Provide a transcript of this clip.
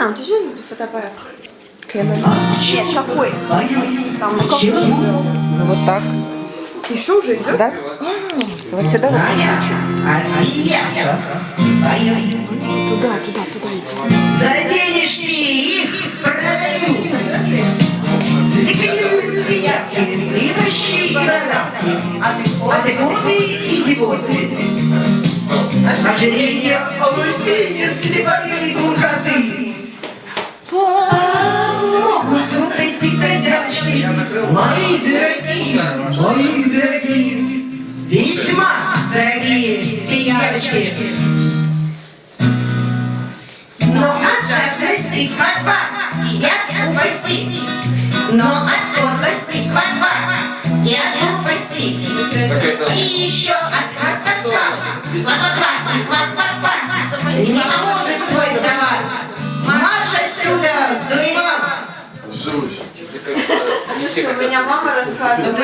Алина, у тебя что за фотоаппарат? Canon. Нет, какой? Там, ну как? Ну вот так. И что уже идет? Да? Вот сюда вот Туда, туда, туда иди. За денежки их продают. Ликвидируют пиявки, идущие и бородавки, отходы и зевоты. Ожирение, облысение, слепоты дорогие, мои дорогие, весьма дорогие пиявочки. Но от жадности ква-ква и от глупости. Но от подлости ква-ква и от глупости. И еще от хвастовства ква-ква и ква-ква-ква. Не поможет твой товар. Марш отсюда, дурьман! Живущий. У меня мама рассказывала.